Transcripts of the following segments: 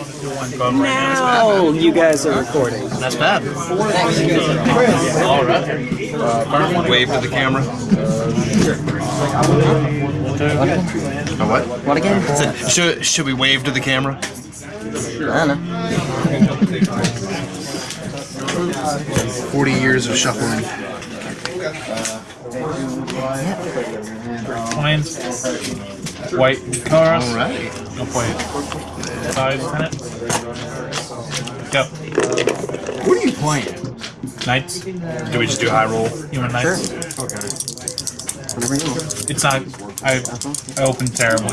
Now you guys are recording. That's bad. All right. Wave to the camera. A what? What again? Should, should we wave to the camera? I don't know. 40 years of shuffling. Plains. White Karas. Alright. No point. Size tenant. Go. What are you playing? Knights. Do we just do high roll? Human knights. Whatever you want. It's not. I I opened terribly.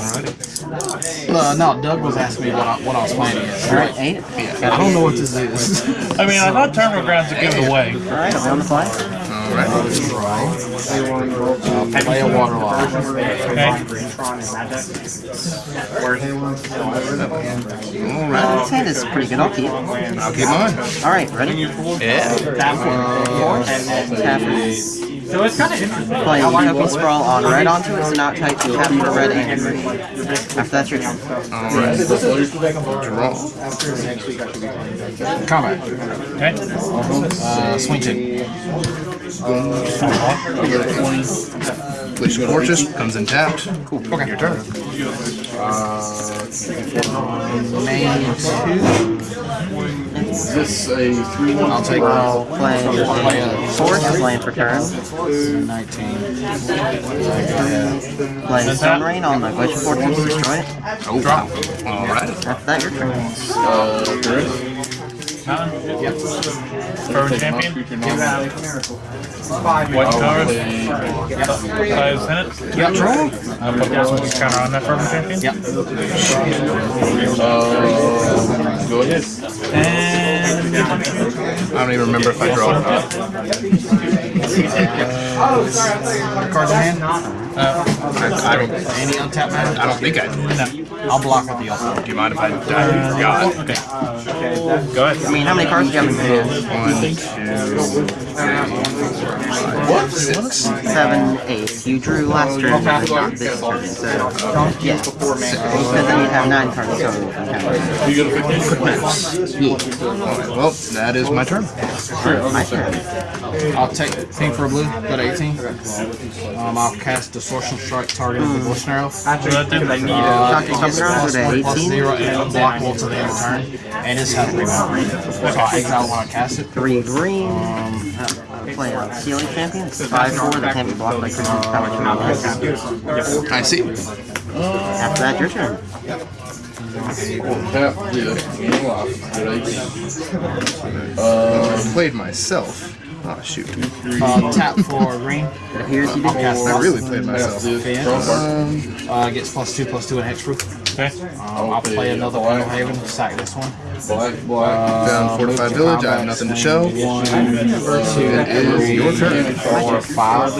Uh, no, Doug was asking me what I, what I was playing against. Alright, eight. I don't know what this is. I mean, I thought Terminal Grounds would give it away. Alright, on the fly. Alright. uh, play a water log. Okay. Alright. This is pretty good. I'll keep. I'll keep mine. Alright, ready? Yeah. Tap. So it's kind of interesting. Play Token Sprawl on red onto it, so now it types tap for red and green. After that, your turn. Alright. Draw. Combat. Okay. Uh, swing two. Place Fortress comes in tapped. Cool. Okay. Your turn. Main two. Is this a three one? I'll take I'll uh, play a force, land for turn. 19. Play Stone Rain on the Glacial Fortress, destroy it. Oh, wow. Alright. After that, your turn. Mountain. Yep. Current champion. White Karas. Size tenant. Yep. I'll put this counter on that Fervent champion. Yep. Uh, go ahead. And I don't even remember if I draw. Cards in hand. Uh, I, I don't. Any untapped mana? I don't think I do. I'll block with the other. Do you mind if I, I forgot? okay. Go ahead. I mean, how many cards do you have in your hand? One, two, three, six. Seven, eight. You drew last turn, but not this turn, so... Yeah. Because then you'd have nine cards total. Alright, well, that is my turn. My turn. I'll take thing for a blue. Go to 18. Um, I'll cast Distortion Strike targeting the Bush Arrow. So that did Uh, Shocking it gets Thunder, plus, go to plus 18. zero and unblockable to the end of turn, and it's has rebound. So I exile when I cast it. Three green. Uh, play a Steel Leaf Champion. It's 5-4 that can't be blocked by Christmas Power Champions. I see. After that, your turn. Tap, yeah. Go off. Go to eighteen. I played myself. Oh, shoot. Uh, tap for green. It appears you did. Cast I really played myself. Um, uh, gets plus two, plus two, and hexproof. Okay. Um, I'll play another Window Haven. Sack this one. Black, black. Down Fortified Village, I have nothing to show. One, two, It is your turn. four, five.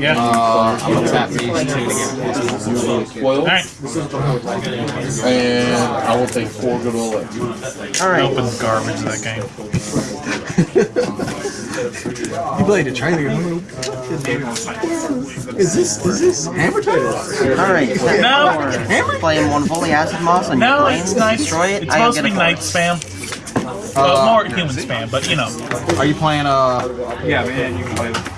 Yeah. Uh, I'm gonna tap these two to get plus one. Spoil. Alright. And I will take four goodwill left. Alright. Open garbage of that game. You played a trailer. Is this is this Hammer Time? Alright. Step No. four. Playing one fully acid moss on your No, planes. it's nice. Destroy it. It's I supposed to be night force. spam. Well, more human spam, but you know. Are you playing uh? Yeah, man, you can play with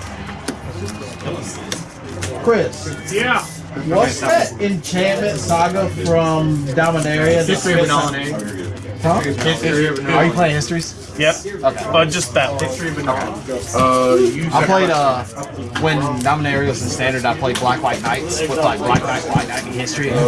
Chris, Yeah. what's that enchantment saga from Dominaria? History of Dominaria. Huh? History of Are you playing histories? Yep. But just that one. Uh, you I played uh when Dominaria was in standard. I played Black White Knights with like Black Knight, White Knight, and history. Yeah.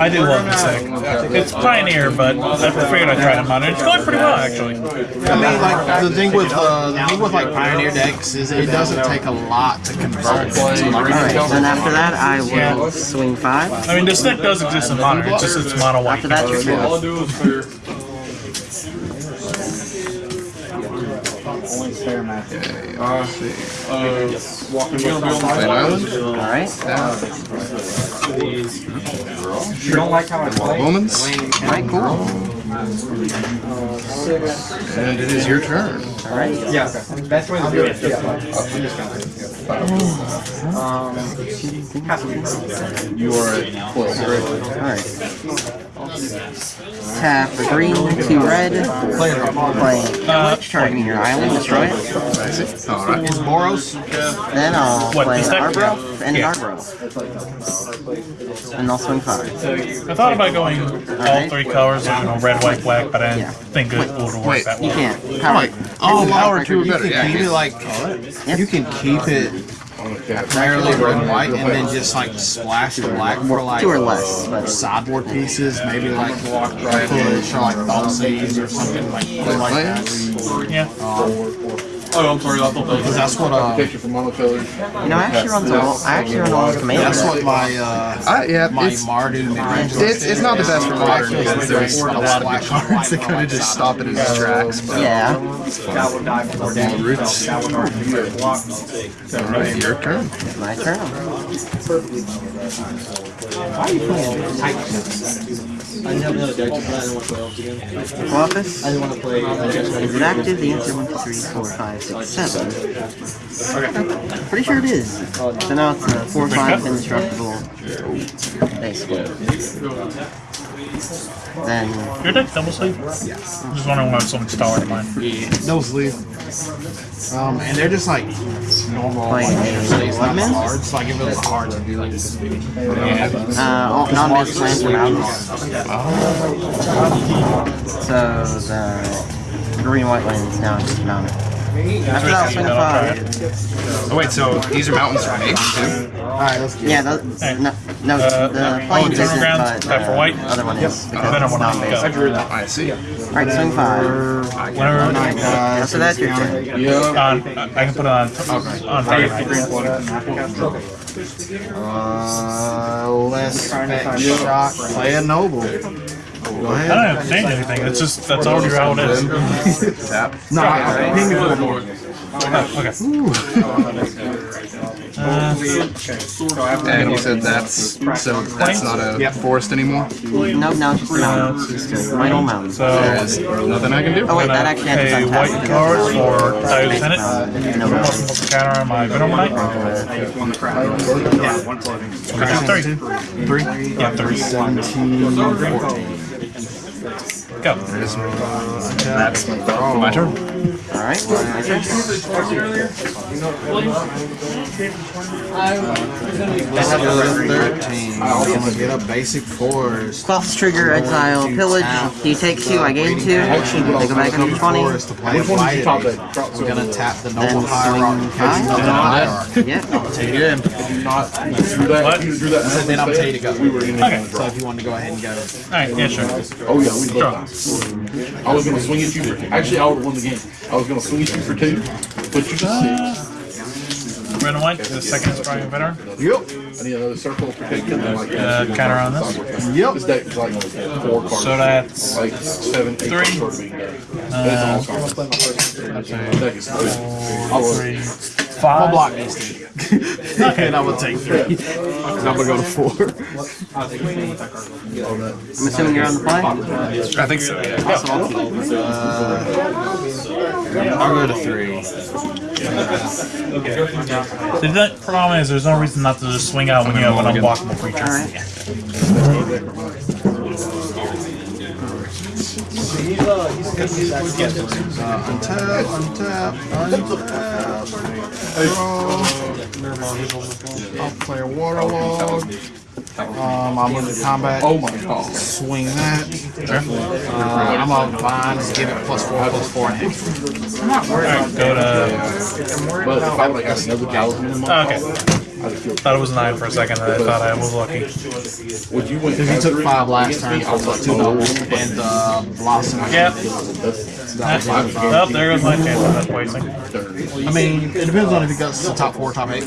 I do love this thing. It's Pioneer, but I figured I'd try to monitor. It's going pretty well, actually. I mean, like the thing with uh, the thing with like Pioneer decks is it doesn't take a lot to convert. to, like, Alright, then after that, I will swing five. I mean, this deck does exist in Modern. It's just it's mono white. After that, your turn. all I do is clear. Uh, see. Uh, walking you're gonna be on the Island. Alright. You don't like how I play? Moments. Alright, cool. And it is your turn. Alright. Yeah, okay. Best way to do it is just like, You are at close, right? Alright. Tap a green, two red. Play Uh, Twitch, targeting your island, destroy it. I see. Alright. Boros. Then I'll What, play this deck? And Yeah. Arbro. And I'll swing five. I thought about going all three colors, you know, red, white, black, but I didn't Yeah. think it would work Wait. that way. You can't. Power. Like, oh, power Power two or you better. can Yeah, keep keep it it like Yep. you can keep it primarily red and white, and then just like splash the black for like Two or less, but- sideboard pieces, maybe like push or like thought or something like like that. Yeah. Oh, I'm sorry. I thought that Because was. that's what uh, Picture from monocolor. You know, I actually run all. I actually run all the commanders. that's what my uh, I, yeah, my it's, Mardu mid-range it's, it's not the best for modern Actually, because there's a lot of good cards that kind of just stop it in its tracks. But Yeah. That would die for All roots. That would already block. Alright, your turn. My turn. Office. Is it active? The answer one, two, three, four, five, six, seven. Pretty sure it is. So now it's a four, five, indestructible. Basically. Then Your deck double sleeve? Yeah. I'm just wondering why so much taller than mine. no sleeve. Um, and they're just like normal like Playing stays not Wegmans? cards. Like if it was cards, it'd be like this big. uh, non-miss lands are mountains. So the green white lands now just mounted. After that, I'll swing a five. Oh wait, so these are mountains for me too? Alright, let's get Yeah, the, no, no, Uh, the plains turn isn't, around, but tap for uh, white. other one is because Then I it's want not to basic. go. I see. Alright, swing five. Whenever Yeah, so that's your turn. on, I can put it on on target. Uh, let's spec shock, play a noble. Go I ahead. don't have to change anything. It's just that's already how it is. Tap. No, I ping me for the board. Oh, okay. And you said that's so that's not a forest anymore. No, no, it's for mountains. It's good. Right on mountains. There So is nothing I can do. Oh wait, that gonna actually happens pay on white tap. cards for Dive Senate. Uh, no Plus mountains. one counter on my Venom Knight. Three. Three. Yeah, three. 17, 14. Go. That's my turn. Alright, my turn. Thirteen. I'm gonna get a basic force. Cross trigger, exile, pillage. You take two, I gain two. They go back up 20. Force to play white. I'm gonna tap the noble Then hierarchy. swing five. Noble hierarchy. Yeah. Take it in. What? And then I'm paid to go. Okay. So if you want to go ahead and go. Alright, yeah, sure. Oh yeah, we Sure. I was gonna swing at you for. Actually, I would won the game. I was gonna swing at you for two, put you to six. Red and white. The second is probably better. Yep. I need another circle for taking. Like, Uh, counter on this. Yep. This deck is like four cards. So that's like seven, eight three. cards being there. That's all cards. That deck is. I love three, it. I'll five. block these two. and I'm gonna take three. And I'm gonna go to four. I'm assuming you're on the play? I think so. Yeah. Also, I'll. Uh, I'll go to three. The the problem is there's no reason not to just swing out when you have an unblockable creature. Uh, untap, untap, untap. I'll play a warlord. Um, I'm move to combat. Oh my god. Swing that. Uh, I'm on vine. Just give it plus four, plus four, and hit. Alright, go to. But if I would have got another thousand in the month, Okay. I'd. Thought it was nine for a second. and I thought I was lucky. Would you win? If you took five last turn, I was like two doubles and uh, blossom. Yep. Oh, there goes my chance of that wasting. I mean, it depends on if he goes to the top four, top eight.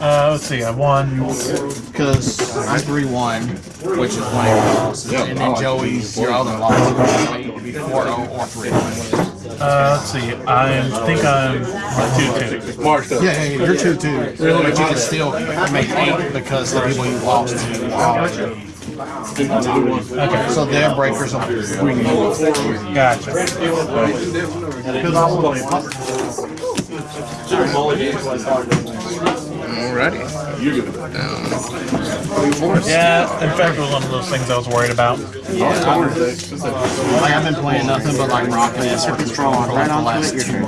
Uh, let's see. I won. Because I three one, which is one of your losses, and then Joey's your other loss. So you could be four zero or three. Uh, let's see. I think I'm two two. Marked up. Yeah, yeah, yeah, you're two two, but you can still make eight because the people you lost to. are- Okay. So their breakers will bring you. Gotcha. Because Alrighty. You're gonna Down. Yeah, infect was one of those things I was worried about. Like, I've been playing nothing but like Rocket League. Set this draw on right onto it, your turn.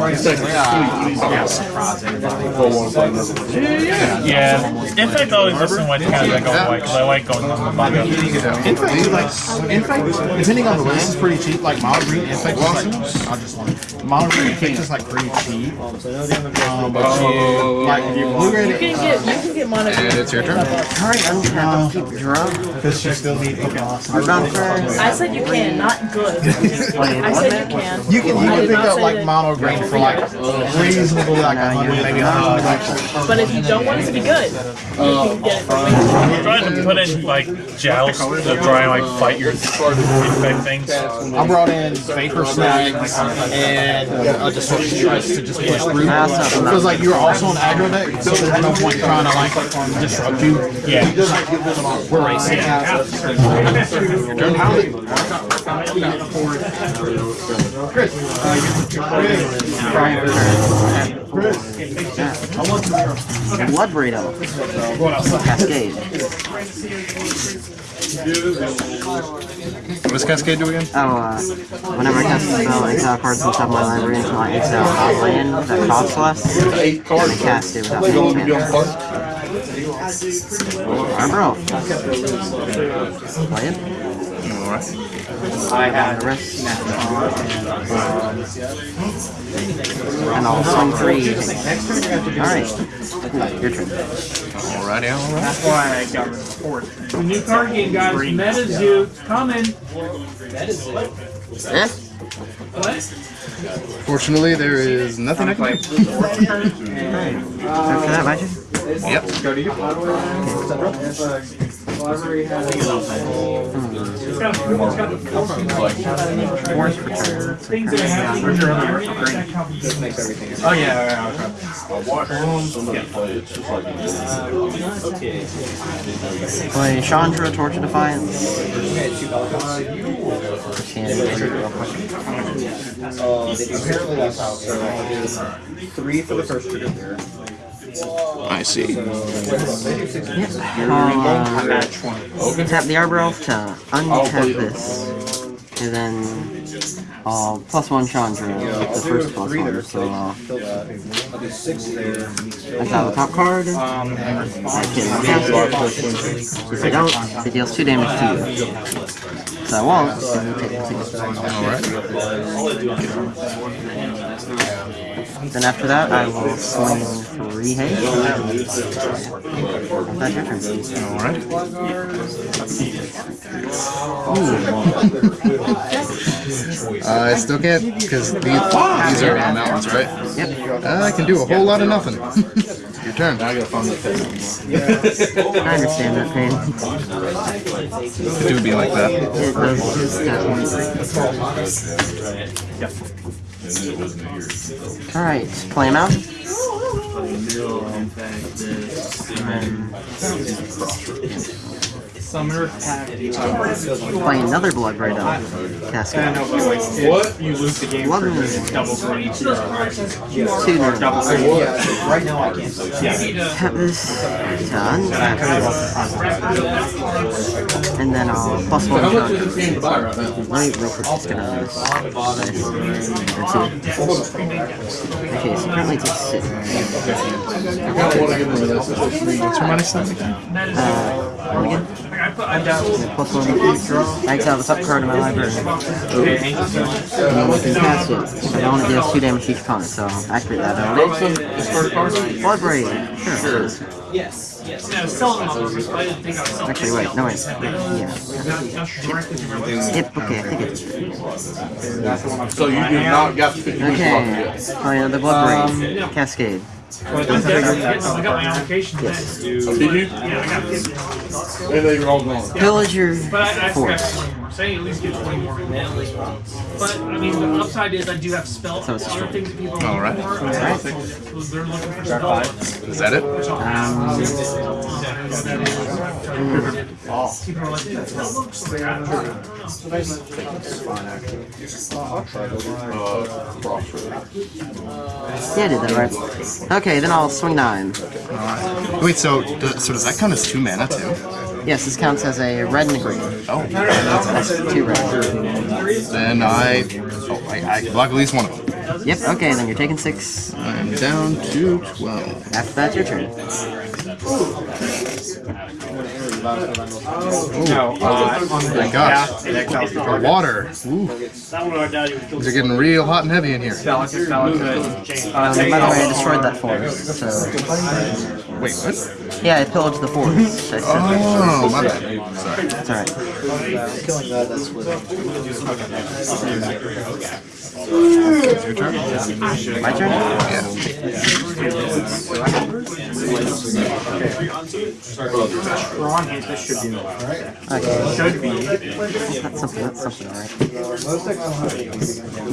Yeah, infect always listen when kind of like going away because I like going on the manga. Infect, is like, Infect, depending on the list, is pretty cheap. Like Mono Green Infect is like, I just want Mono Green Infect is like pretty cheap. Um, but you, like, Blue Ray, You can get you can get mono. And it's your turn. Alright, untap, keep draw. because you still need Pokemon. Hardbound. I said you can, not good. I said you can. You can, you can pick up like Mono Green for like reasonably like a hundred, maybe a hundred. But if you don't want it to be good, you can get it for way cheaper. I'm trying to put in like joust to try and like fight your infect things. I brought in Vapor Snag and uh, just sort to just push through. Because like you're also an aggro deck, so there's no point trying to like disrupt you. Yeah. We're racing. Chris. Blood Burrito. Cascade. What does Cascade do again? Oh, uh, whenever I cast a spell, I exile cards from the top of my library until I exile a land that costs less. eight. I cast it without They paying gonna be on mana. park. Arbor. Play it. Alright. I had The rest. And I'll swing three. Alright. Your turn. Alrighty, alright. That's why I got fourth. The new card game, guys. MetaZoo coming. Eh? Fortunately, there is nothing I can do. After that, Oh yeah, Play Chandra, of Defiance. Can real quick. Three for the first trigger. I see. Yep. I'll, uh, tap the Arbor Elf to untap this. And then I'll plus one Chandra with the first plus one. So uh, that's out the top card. I can cast it. If I don't, it deals two damage to you. So I won't, then you take two. Then after that, I will swing three haste. That's your turn. Alright. Uh, I still can't, because these, these are mountains, right? Yep. Uh, I can do a whole lot of nothing. Your turn. I understand that pain. It do be like that. It does just that Alright, play him out. Summer pack. Play another Blood Ray Dog. Cascade. What? You lose the game Blood for Ray double green. Two Double green. Right now I can't. Yeah. Tap this to untap this. And then I'll plus one shot. Let me real quick just get out of this. Nice. Or two. Okay, so currently takes six. What's your money stuff again? Uh, one again? Plus one. I exile the top card of my library. And then we can cast it. If I don't, it deals two damage each opponent, so activate that. Blood Braid. Sure. Yes, yes. Yeah, I them all over, so I didn't think I was selling Actually, wait, no, wait. Yeah. Yep, okay, I think it's. So you did not got to pick your Okay. Oh, yeah, the Blood Braid. Cascade. I got my application Yes. today. Did you? Yeah, I got it. And they were all gone. Pillage your But I, I forgot force. one more. saying at least get 20 more mana. But I mean, the upside is I do have spell So it's a other strike. things that people are All right. looking for. So they're looking for spell. Is that it? People are like, that looks like I don't know. Uh, crossroad. Yeah, I did that right. Okay, then I'll swing nine. Wait, so do- so does that count as two mana too? Yes, this counts as a red and a green. Oh, that's awesome. Two red. Then I, oh, I, I block at least one of them. Yep, okay, then you're taking six. I'm down to twelve. After that, your turn. No, uh, on the gosh. deck out the water. Ooh, That one our daddy would kill. these are getting real hot and heavy in here. delicate, delicate. Um, by the way, I destroyed that forest, so... Wait, what? Yeah, I pillaged the forest. I said- Oh, my bad. Sorry. It's alright. Your turn? My turn? Yeah. We're on hit, this should be alright. Okay. Should be. That's something, that's something, alright.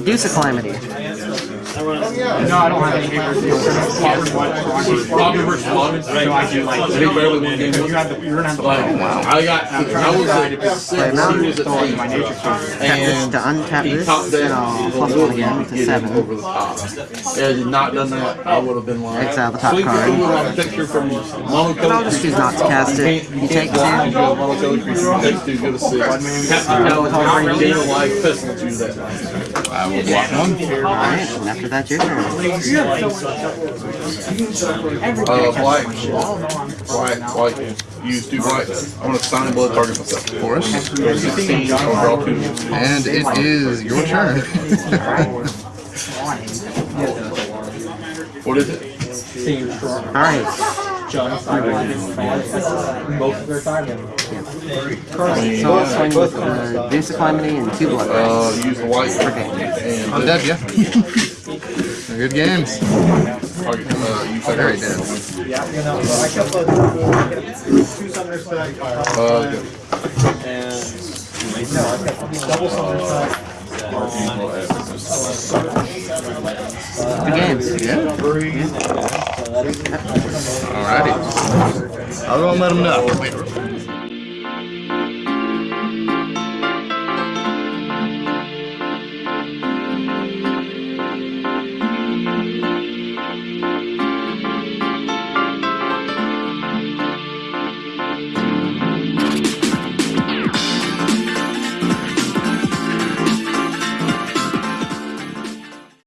Deuce of Calamity. No, I don't have any papers. Bobby versus Bobby. So I do like. They barely won game You have the, you're gonna have the. Like, I got, I was at six, he was at eight. My nature this And to untap this, topped then. I'll the plus little one again to seven. Over the top. Had not done that, I would have been like. Exile the top card. for a picture from monocolor. I'll just choose not to cast it. You take two. Monocolor creature, takes two, go to six. Captain Calico, gain a life, pestilence, use that. I will block one. Alright, and after that, your turn. Uh, black. White, white. Use two whites. I'm gonna sign in blood target myself. Forest. 16, draw two. And it is your turn. What is it? Alright. So I'll swing with the Deuce of Calamity and two blood Uh, use the white. Okay. I'm dead, yeah. They're good games. Target, uh, use that. Very dead. Uh, good. Good games. Yeah. Alrighty. I'll go and let them know.